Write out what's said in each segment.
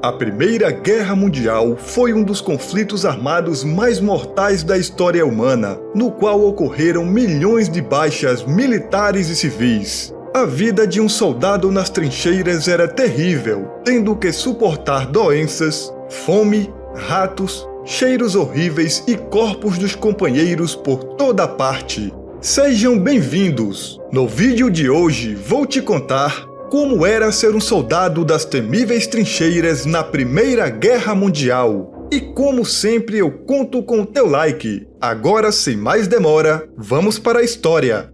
A Primeira Guerra Mundial foi um dos conflitos armados mais mortais da história humana, no qual ocorreram milhões de baixas militares e civis. A vida de um soldado nas trincheiras era terrível, tendo que suportar doenças, fome, ratos, cheiros horríveis e corpos dos companheiros por toda parte. Sejam bem-vindos! No vídeo de hoje vou te contar como era ser um soldado das temíveis trincheiras na Primeira Guerra Mundial. E como sempre eu conto com o teu like. Agora, sem mais demora, vamos para a história.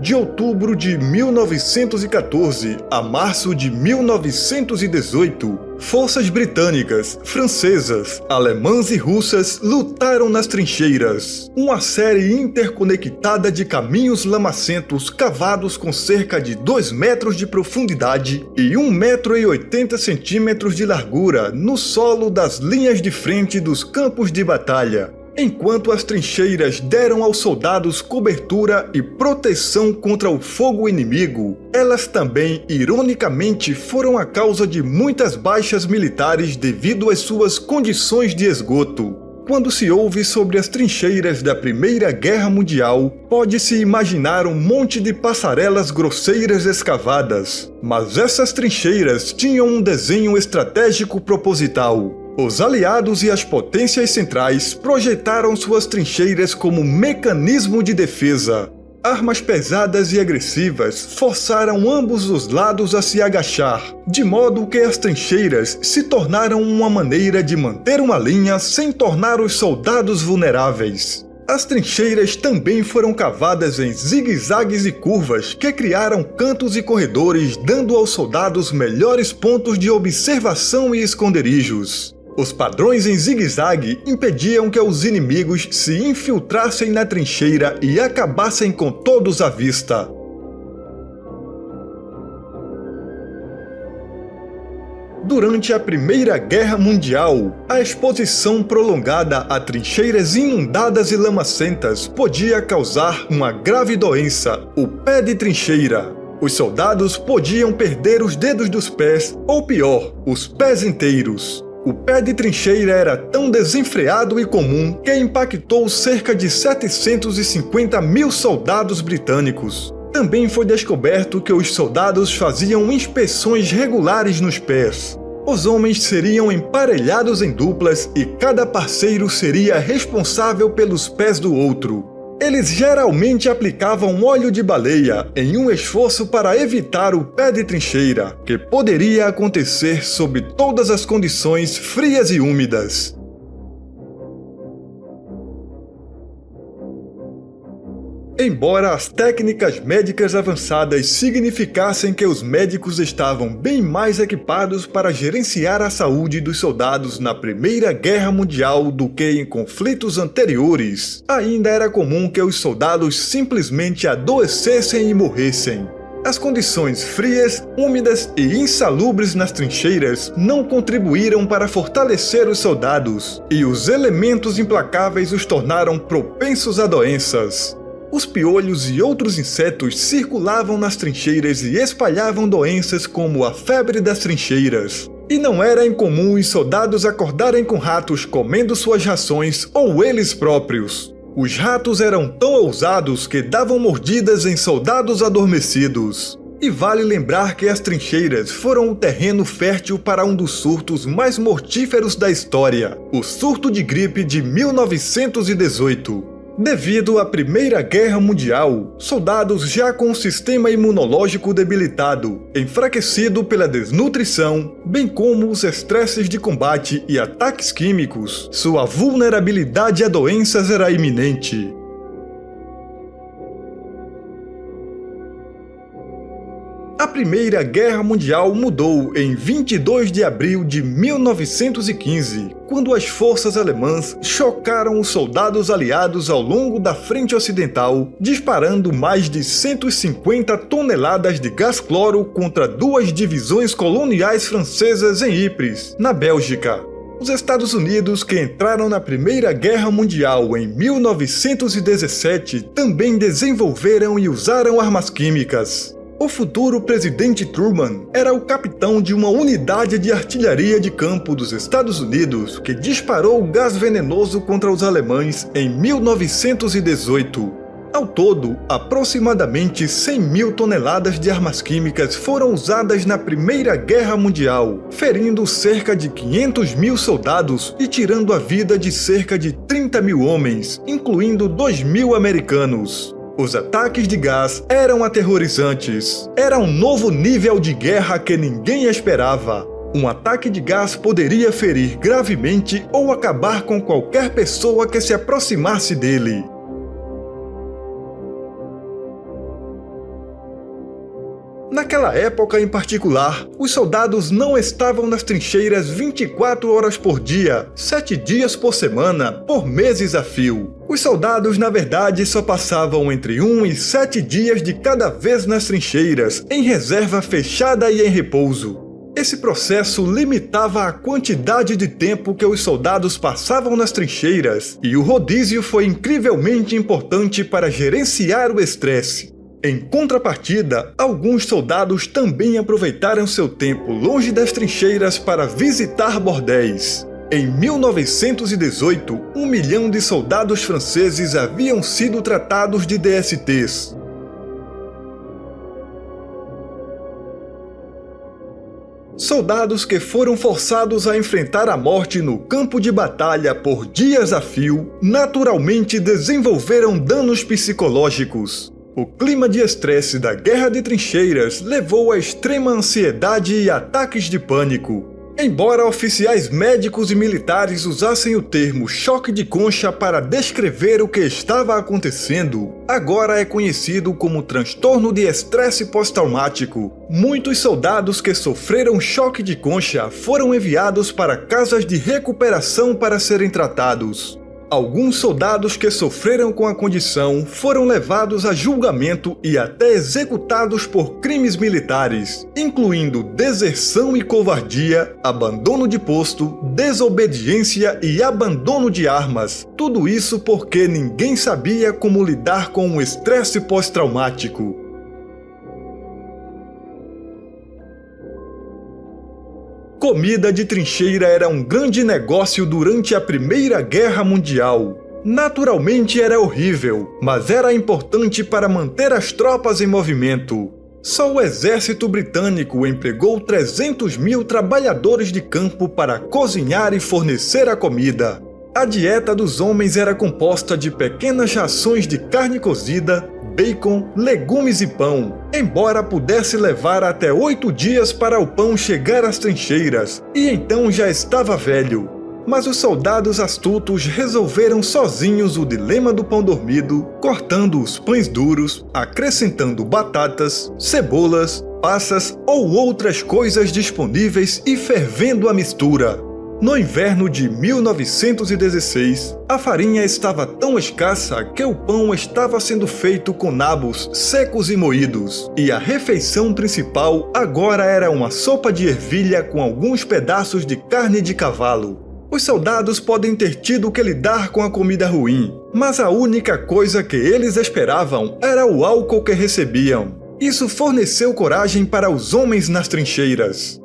De outubro de 1914 a março de 1918, forças britânicas, francesas, alemãs e russas lutaram nas trincheiras. Uma série interconectada de caminhos lamacentos cavados com cerca de 2 metros de profundidade e 1 metro e 80 centímetros de largura no solo das linhas de frente dos campos de batalha. Enquanto as trincheiras deram aos soldados cobertura e proteção contra o fogo inimigo, elas também, ironicamente, foram a causa de muitas baixas militares devido às suas condições de esgoto. Quando se ouve sobre as trincheiras da Primeira Guerra Mundial, pode-se imaginar um monte de passarelas grosseiras escavadas. Mas essas trincheiras tinham um desenho estratégico proposital. Os aliados e as potências centrais projetaram suas trincheiras como mecanismo de defesa. Armas pesadas e agressivas forçaram ambos os lados a se agachar, de modo que as trincheiras se tornaram uma maneira de manter uma linha sem tornar os soldados vulneráveis. As trincheiras também foram cavadas em zigue-zagues e curvas que criaram cantos e corredores, dando aos soldados melhores pontos de observação e esconderijos. Os padrões em zigue-zague impediam que os inimigos se infiltrassem na trincheira e acabassem com todos à vista. Durante a Primeira Guerra Mundial, a exposição prolongada a trincheiras inundadas e lamacentas podia causar uma grave doença, o pé de trincheira. Os soldados podiam perder os dedos dos pés, ou pior, os pés inteiros. O pé de trincheira era tão desenfreado e comum que impactou cerca de 750 mil soldados britânicos. Também foi descoberto que os soldados faziam inspeções regulares nos pés. Os homens seriam emparelhados em duplas e cada parceiro seria responsável pelos pés do outro. Eles geralmente aplicavam óleo de baleia em um esforço para evitar o pé de trincheira, que poderia acontecer sob todas as condições frias e úmidas. Embora as técnicas médicas avançadas significassem que os médicos estavam bem mais equipados para gerenciar a saúde dos soldados na Primeira Guerra Mundial do que em conflitos anteriores, ainda era comum que os soldados simplesmente adoecessem e morressem. As condições frias, úmidas e insalubres nas trincheiras não contribuíram para fortalecer os soldados, e os elementos implacáveis os tornaram propensos a doenças. Os piolhos e outros insetos circulavam nas trincheiras e espalhavam doenças como a febre das trincheiras. E não era incomum os soldados acordarem com ratos comendo suas rações ou eles próprios. Os ratos eram tão ousados que davam mordidas em soldados adormecidos. E vale lembrar que as trincheiras foram o terreno fértil para um dos surtos mais mortíferos da história, o surto de gripe de 1918. Devido à Primeira Guerra Mundial, soldados já com o sistema imunológico debilitado, enfraquecido pela desnutrição, bem como os estresses de combate e ataques químicos, sua vulnerabilidade a doenças era iminente. A Primeira Guerra Mundial mudou em 22 de abril de 1915, quando as forças alemãs chocaram os soldados aliados ao longo da frente ocidental, disparando mais de 150 toneladas de gás cloro contra duas divisões coloniais francesas em Ypres, na Bélgica. Os Estados Unidos, que entraram na Primeira Guerra Mundial em 1917, também desenvolveram e usaram armas químicas. O futuro presidente Truman era o capitão de uma unidade de artilharia de campo dos Estados Unidos que disparou gás venenoso contra os alemães em 1918. Ao todo, aproximadamente 100 mil toneladas de armas químicas foram usadas na Primeira Guerra Mundial, ferindo cerca de 500 mil soldados e tirando a vida de cerca de 30 mil homens, incluindo 2 mil americanos. Os ataques de gás eram aterrorizantes. Era um novo nível de guerra que ninguém esperava. Um ataque de gás poderia ferir gravemente ou acabar com qualquer pessoa que se aproximasse dele. Naquela época em particular, os soldados não estavam nas trincheiras 24 horas por dia, 7 dias por semana, por meses a fio. Os soldados, na verdade, só passavam entre 1 e 7 dias de cada vez nas trincheiras, em reserva fechada e em repouso. Esse processo limitava a quantidade de tempo que os soldados passavam nas trincheiras, e o rodízio foi incrivelmente importante para gerenciar o estresse. Em contrapartida, alguns soldados também aproveitaram seu tempo longe das trincheiras para visitar bordéis. Em 1918, um milhão de soldados franceses haviam sido tratados de DSTs. Soldados que foram forçados a enfrentar a morte no campo de batalha por dias a fio, naturalmente desenvolveram danos psicológicos. O clima de estresse da guerra de trincheiras levou a extrema ansiedade e ataques de pânico. Embora oficiais médicos e militares usassem o termo choque de concha para descrever o que estava acontecendo, agora é conhecido como transtorno de estresse pós-traumático. Muitos soldados que sofreram choque de concha foram enviados para casas de recuperação para serem tratados. Alguns soldados que sofreram com a condição foram levados a julgamento e até executados por crimes militares, incluindo deserção e covardia, abandono de posto, desobediência e abandono de armas. Tudo isso porque ninguém sabia como lidar com o estresse pós-traumático. Comida de trincheira era um grande negócio durante a Primeira Guerra Mundial. Naturalmente era horrível, mas era importante para manter as tropas em movimento. Só o exército britânico empregou 300 mil trabalhadores de campo para cozinhar e fornecer a comida. A dieta dos homens era composta de pequenas rações de carne cozida, bacon, legumes e pão, embora pudesse levar até oito dias para o pão chegar às trincheiras, e então já estava velho. Mas os soldados astutos resolveram sozinhos o dilema do pão dormido, cortando os pães duros, acrescentando batatas, cebolas, passas ou outras coisas disponíveis e fervendo a mistura. No inverno de 1916, a farinha estava tão escassa que o pão estava sendo feito com nabos secos e moídos, e a refeição principal agora era uma sopa de ervilha com alguns pedaços de carne de cavalo. Os soldados podem ter tido que lidar com a comida ruim, mas a única coisa que eles esperavam era o álcool que recebiam. Isso forneceu coragem para os homens nas trincheiras.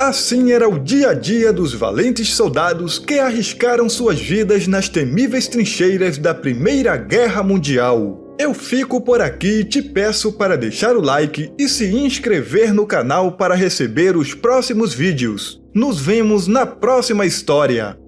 Assim era o dia a dia dos valentes soldados que arriscaram suas vidas nas temíveis trincheiras da Primeira Guerra Mundial. Eu fico por aqui e te peço para deixar o like e se inscrever no canal para receber os próximos vídeos. Nos vemos na próxima história!